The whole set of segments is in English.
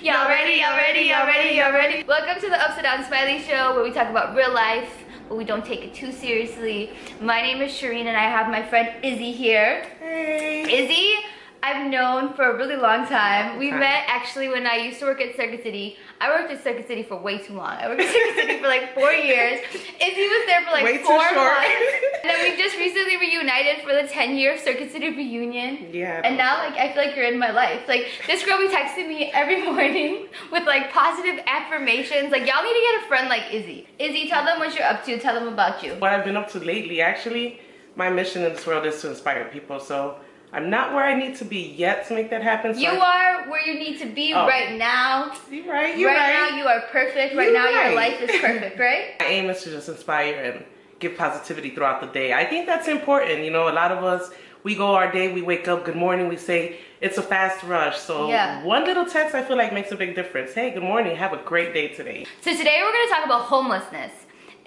Y'all ready, y'all ready, y'all ready, y'all ready? Welcome to the Upside Down Smiley Show where we talk about real life, but we don't take it too seriously. My name is Shireen and I have my friend Izzy here. Hey. Izzy, I've known for a really long time. We met actually when I used to work at Circuit City. I worked at Circuit City for way too long. I worked at Circuit City for like four years. Izzy was there for like Way too four short. months. And then we just recently reunited for the 10 year Circuit City reunion. Yeah. And now like I feel like you're in my life. Like this girl be texting me every morning with like positive affirmations. Like y'all need to get a friend like Izzy. Izzy, tell them what you're up to. Tell them about you. What I've been up to lately, actually, my mission in this world is to inspire people. So I'm not where I need to be yet to make that happen. So You I- are where you need to be Oh. right now. You're right. You're right, right. now you are perfect. Right You're now your life is perfect, right? My aim is to just inspire and give positivity throughout the day. I think that's important. You know, a lot of us, we go our day, we wake up, good morning, we say, it's a fast rush. So Yeah. one little text I feel like makes a big difference. Hey, good morning, have a great day today. So today we're gonna talk about homelessness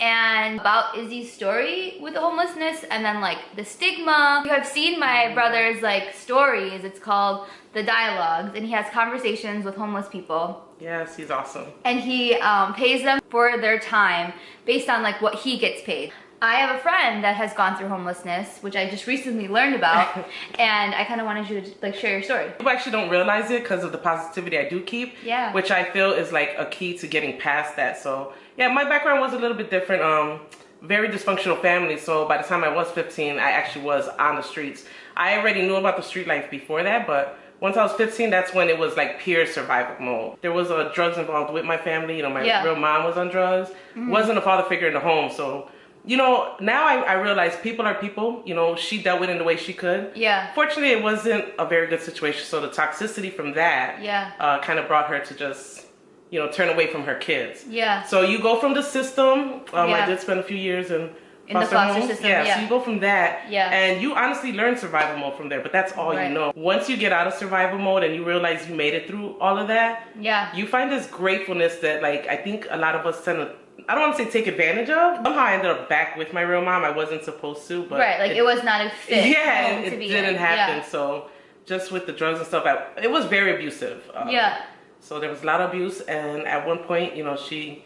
and about Izzy's story with the homelessness and then like the stigma. You have seen my brother's like stories. It's called The Dialogues and he has conversations with homeless people Yes, he's awesome. and he um, pays them for their time based on like what he gets paid. I have a friend that has gone through homelessness, which I just recently learned about, and I kind of wanted you to like share your story. People actually don't realize it because of the positivity I do keep. Yeah. Which I feel is like a key to getting past that. So yeah, my background was a little bit different. Um, very dysfunctional family. So by the time I was 15, I actually was on the streets. I already knew about the street life before that, but once I was 15, that's when it was like pure survival mode. There was uh, drugs involved with my family. You know, my Yeah. real mom was on drugs. Wasn't a father figure in the home. So, you know, now I, I realize people are people. You know, she dealt with it in the way she could. Yeah. Fortunately, it wasn't a very good situation. So the toxicity from that Yeah. uh, kind of brought her to just, you know, turn away from her kids. Yeah. So you go from the system. Um, Yeah. I did spend a few years in In the foster system, Yeah, yeah. So you go from that. Yeah. And you honestly learn survival mode from there. But that's all Right. you know. Once you get out of survival mode and you realize you made it through all of that, Yeah. you find this gratefulness that like I think a lot of us tend to. I don't want to say take advantage of. Somehow I ended up back with my real mom. I wasn't supposed to, but right. Like it, was not a fit. yeah, it, to be didn't in. happen. Yeah. So just with the drugs and stuff, I, it was very abusive. Uh, yeah. So there was a lot of abuse, and at one point, you know, she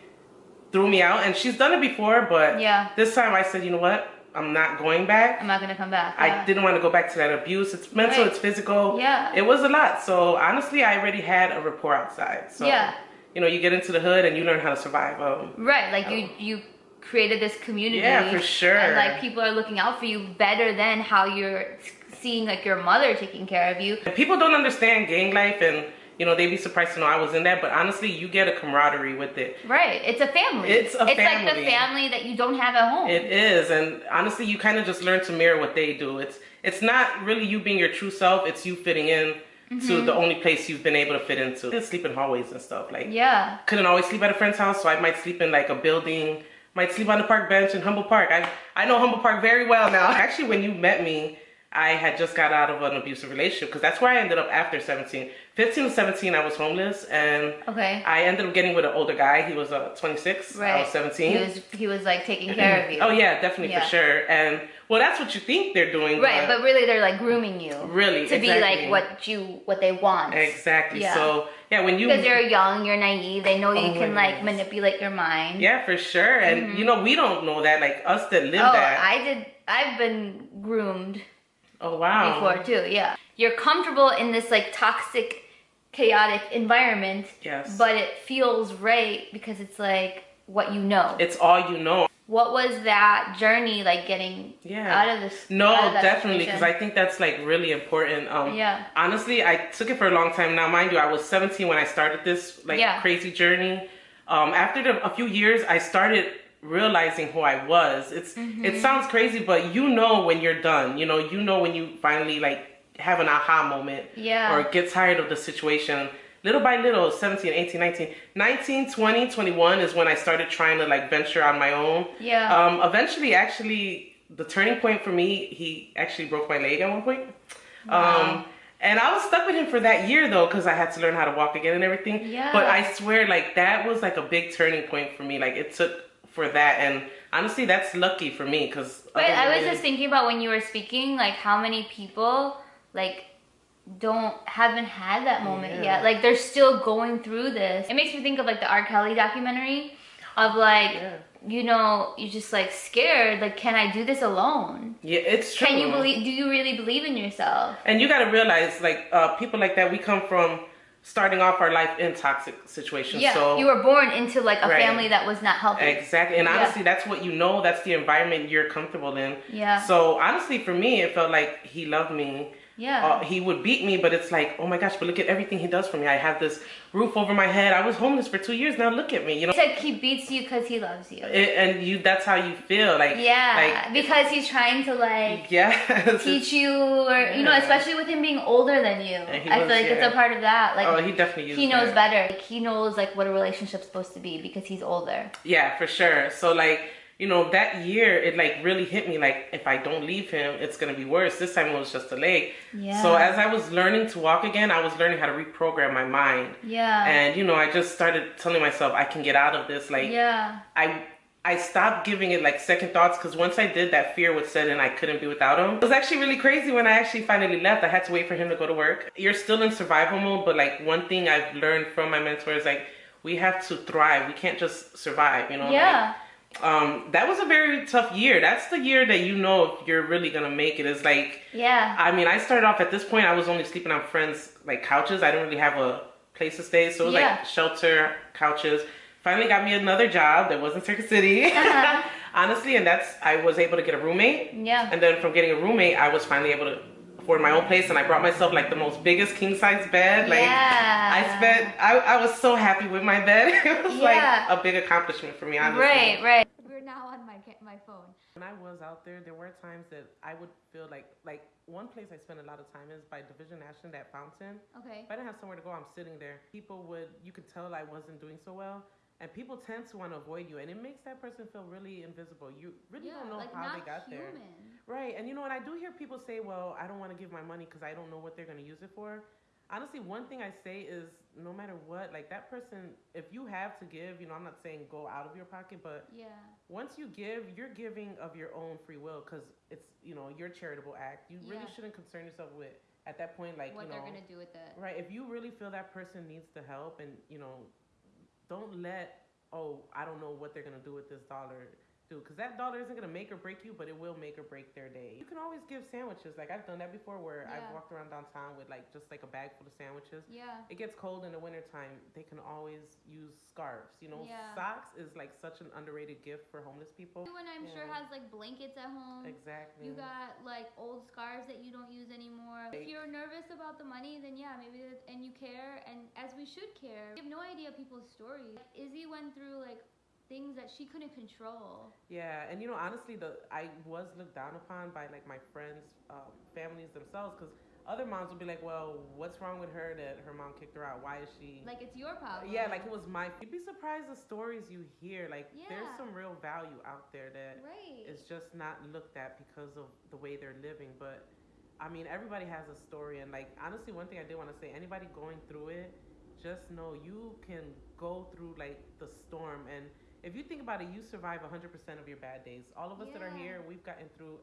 threw me out, and she's done it before, but Yeah. this time I said, you know what, I'm not going back. I'm not gonna come back. I didn't want to go back to that abuse. It's mental, Right. it's physical. Yeah. It was a lot. So honestly, I already had a rapport outside. So Yeah. You know, you get into the hood and you learn how to survive. Um, Right, like you you created this community. Yeah, for sure. And like people are looking out for you better than how you're seeing like your mother taking care of you. People don't understand gang life and you know they'd be surprised to know I was in that, but honestly you get a camaraderie with it. Right, it's a family. It's a It's like the family. family that you don't have at home. It is, and honestly you kind of just learn to mirror what they do. It's it's not really you being your true self, it's you fitting in to the only place you've been able to fit into. I sleep in hallways and stuff. Like yeah. couldn't always sleep at a friend's house, so I might sleep in like a building, might sleep on the park bench in Humboldt Park. I I know Humboldt Park very well now. Actually, when you met me, I had just got out of an abusive relationship because that's where I ended up after 17. 15 to 17, I was homeless, and Okay. I ended up getting with an older guy. He was uh, 26. Right. I was 17. He was he was like taking care of you. Oh yeah, definitely Yeah. for sure. And well, that's what you think they're doing. Right, but really they're like grooming you. Really, To be like what you what they want. exactly. Yeah. So yeah, when you Because you're young, you're naive. They know you Oh can like goodness. manipulate your mind. yeah, for sure. And mm-hmm. you know, we don't know that. Like us that live Oh, that. I did. I've been groomed oh wow. before too. Yeah, you're comfortable in this like toxic, chaotic environment. Yes. But it feels right because it's like what you know. It's all you know. What was that journey like getting Yeah. out of this? No, of definitely, because I think that's like really important. Um, Yeah. Honestly, I took it for a long time. Now, mind you, I was 17 when I started this like Yeah. crazy journey. Um, after the, a few years, I started realizing who I was. It's Mm-hmm. it sounds crazy, but you know when you're done. You know, you know when you finally like have an aha moment. Yeah. Or get tired of the situation. Little by little, 17, 18, 19, 19, 20, 21 is when I started trying to like venture on my own. Yeah. Um, eventually, actually, the turning point for me, he actually broke my leg at one point. Um, and I was stuck with him for that year though, because I had to learn how to walk again and everything. Yeah. But I swear, like that was like a big turning point for me. Like it took for that, and honestly, that's lucky for me because. But I was just thinking about when you were speaking, like how many people like don't haven't had that moment Yeah. yet. Like they're still going through this. It makes me think of like the R. Kelly documentary of like Yeah. you know, you're just like scared, like can I do this alone? Yeah, it's true. Can you believe do you really believe in yourself? And you got to realize, like, uh, people like that, we come from starting off our life in toxic situations. Yeah. so you were born into like a Right. family that was not healthy. Exactly. And Yeah. honestly, that's what you know. That's the environment you're comfortable in. Yeah. So honestly, for me, it felt like he loved me. Yeah. Uh, he would beat me, but it's like, oh my gosh, but look at everything he does for me. I have this roof over my head. I was homeless for two years. Now look at me. You know. He said he beats you because he loves you. It, and you, that's how you feel. Like Yeah, Like because he's trying to like yeah. teach you, or you know, especially with him being older than you. I feel was, like it's a part of that. Like oh, he definitely he knows that. better. Like, he knows like what a relationship's supposed to be because he's older. Yeah, for sure. So like, you know, that year it like really hit me like if I don't leave him, it's gonna be worse. This time it was just a leg. Yeah. So as I was learning to walk again, I was learning how to reprogram my mind. Yeah. And you know, I just started telling myself I can get out of this. Like yeah. I I stopped giving it like second thoughts because once I did that fear would set in I couldn't be without him. It was actually really crazy when I actually finally left. I had to wait for him to go to work. You're still in survival mode, but like one thing I've learned from my mentor is like we have to thrive. We can't just survive, you know? Yeah. Like, um that was a very tough year. That's the year that you know if you're really gonna make it. It's like Yeah. I mean, I started off at this point. I was only sleeping on friends' like couches. I didn't really have a place to stay, so it was Yeah. like shelter couches. Finally, got me another job that wasn't Circuit City, Uh-huh. honestly, and that's I was able to get a roommate. Yeah. And then from getting a roommate, I was finally able to afford my own place, and I brought myself like the most biggest king size bed. Like Yeah. I spent, I, I was so happy with my bed. it was Yeah. like a big accomplishment for me, honestly. Right. Right. We're now on my my phone. When I was out there, there were times that I would feel like like one place I spent a lot of time is by Division and Ashland, that fountain. Okay. If I didn't have somewhere to go, I'm sitting there. People would you could tell I wasn't doing so well. And people tend to want to avoid you, and it makes that person feel really invisible. You really don't know how they got there. Right. And you know what? I do hear people say, well, I don't want to give my money because I don't know what they're going to use it for. Honestly, one thing I say is no matter what, like that person, if you have to give, you know, I'm not saying go out of your pocket, but Yeah. once you give, you're giving of your own free will because it's, you know, your charitable act. You really shouldn't concern yourself with, at that point, like, what you they're know, gonna do with it. right. If you really feel that person needs the help and, you know, don't let, oh, I don't know what they're going to do with this dollar do because that dollar isn't going to make or break you but it will make or break their day you can always give sandwiches like i've done that before where Yeah. i've walked around downtown with like just like a bag full of sandwiches Yeah. it gets cold in the wintertime they can always use scarves you know Yeah. socks is like such an underrated gift for homeless people Everyone I'm sure has like blankets at home. exactly You got like old scarves that you don't use anymore. If you're nervous about the money, then yeah, maybe and you care, and as we should care. We have no idea people's stories. Izzy went through like things that she couldn't control. Yeah, and you know, honestly, the I was looked down upon by like my friends, um, families themselves, because other moms would be like, "Well, what's wrong with her that her mom kicked her out? Why is she?" Like it's your problem. yeah, like it was my. You'd be surprised the stories you hear. Like there's some real value out there that right. is just not looked at because of the way they're living. But I mean, everybody has a story, and like honestly, one thing I did want to say, anybody going through it, just know you can go through like the storm and if you think about it, you survive 100% of your bad days. All of us that are here, we've gotten through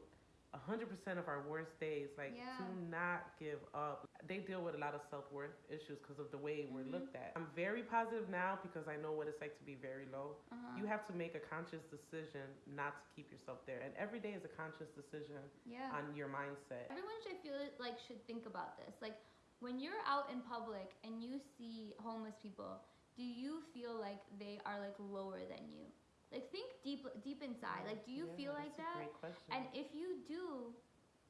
100% of our worst days. Like, Yeah. do not give up. They deal with a lot of self worth issues because of the way we're Mhm. looked at. I'm very positive now because I know what it's like to be very low. Uh-huh. You have to make a conscious decision not to keep yourself there. And every day is a conscious decision yeah. on your mindset. Everyone should feel like should think about this. Like when you're out in public and you see homeless people, do you feel like they are like lower than you? Like think deep deep inside. Like do you Yeah, feel like that's a that? Great question. And if you do,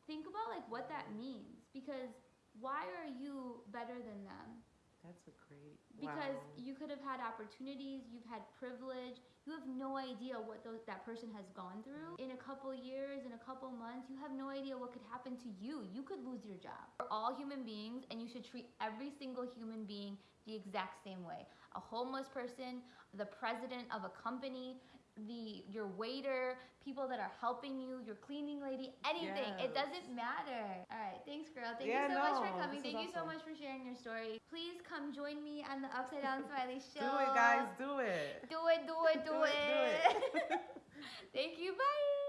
think about like what that means because why are you better than them? That's a great. Because wow. you could have had opportunities, you've had privilege. You have no idea what those, that person has gone through. Mm-hmm. In a couple years, in a couple months, you have no idea what could happen to you. You could lose your job. We're all human beings, and you should treat every single human being the exact same way. A homeless person, the president of a company, the your waiter, people that are helping you, your cleaning lady, anything. It doesn't matter. All right, thanks, girl. Thank Yeah, you so much for coming. Thank you so much for sharing your story. Please come join me on the Upside Down Smiley Show. Do it, guys. Do it. Do it, do it, do, Do it, do it. Thank you. Bye.